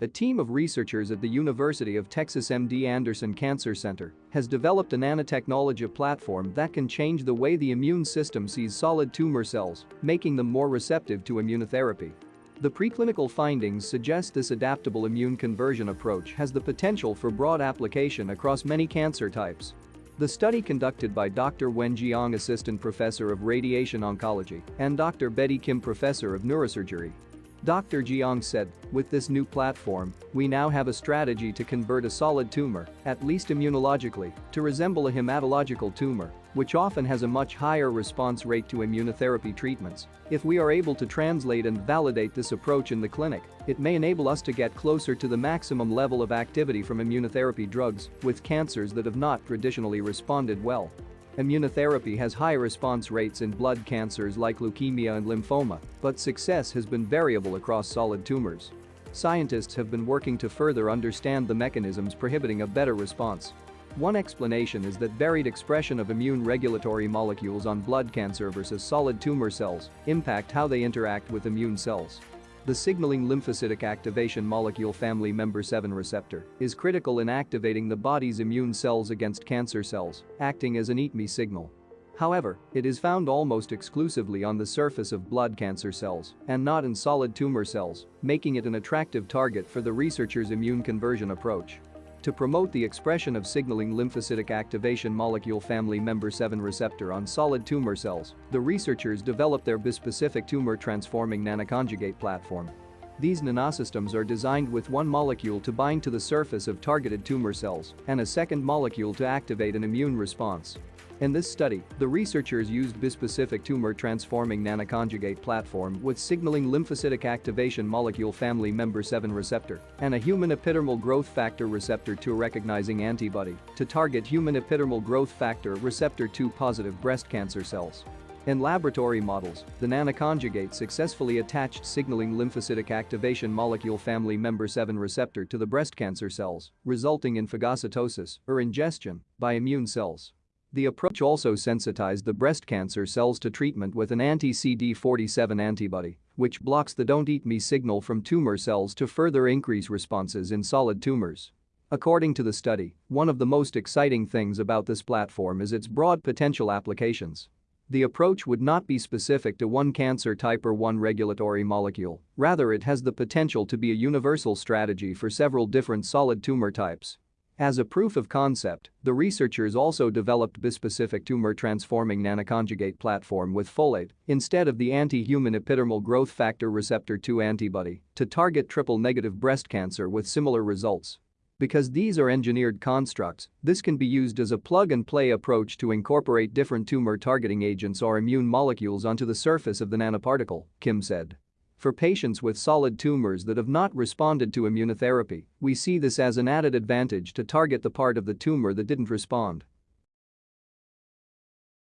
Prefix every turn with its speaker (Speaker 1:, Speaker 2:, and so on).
Speaker 1: A team of researchers at the University of Texas MD Anderson Cancer Center has developed a nanotechnology platform that can change the way the immune system sees solid tumor cells, making them more receptive to immunotherapy. The preclinical findings suggest this adaptable immune conversion approach has the potential for broad application across many cancer types. The study conducted by Dr. Wen Jiang Assistant Professor of Radiation Oncology and Dr. Betty Kim Professor of Neurosurgery Dr. Jiang said, with this new platform, we now have a strategy to convert a solid tumor, at least immunologically, to resemble a hematological tumor, which often has a much higher response rate to immunotherapy treatments. If we are able to translate and validate this approach in the clinic, it may enable us to get closer to the maximum level of activity from immunotherapy drugs with cancers that have not traditionally responded well. Immunotherapy has high response rates in blood cancers like leukemia and lymphoma, but success has been variable across solid tumors. Scientists have been working to further understand the mechanisms prohibiting a better response. One explanation is that varied expression of immune regulatory molecules on blood cancer versus solid tumor cells impact how they interact with immune cells. The signaling lymphocytic activation molecule family member 7 receptor is critical in activating the body's immune cells against cancer cells, acting as an eat me signal. However, it is found almost exclusively on the surface of blood cancer cells and not in solid tumor cells, making it an attractive target for the researcher's immune conversion approach. To promote the expression of signaling lymphocytic activation molecule family member 7 receptor on solid tumor cells, the researchers developed their bispecific tumor transforming nanoconjugate platform. These nanosystems are designed with one molecule to bind to the surface of targeted tumor cells and a second molecule to activate an immune response. In this study, the researchers used bispecific tumor transforming nanoconjugate platform with signaling lymphocytic activation molecule family member 7 receptor and a human epidermal growth factor receptor 2 recognizing antibody to target human epidermal growth factor receptor 2 positive breast cancer cells. In laboratory models, the nanoconjugate successfully attached signaling lymphocytic activation molecule family member 7 receptor to the breast cancer cells, resulting in phagocytosis or ingestion by immune cells. The approach also sensitized the breast cancer cells to treatment with an anti-CD47 antibody, which blocks the don't eat me signal from tumor cells to further increase responses in solid tumors. According to the study, one of the most exciting things about this platform is its broad potential applications. The approach would not be specific to one cancer type or one regulatory molecule, rather it has the potential to be a universal strategy for several different solid tumor types. As a proof of concept, the researchers also developed bispecific tumor transforming nanoconjugate platform with folate instead of the anti-human epidermal growth factor receptor 2 antibody to target triple-negative breast cancer with similar results. Because these are engineered constructs, this can be used as a plug-and-play approach to incorporate different tumor-targeting agents or immune molecules onto the surface of the nanoparticle, Kim said. For patients with solid tumors that have not responded to immunotherapy, we see this as an added advantage to target the part of the tumor that didn't respond.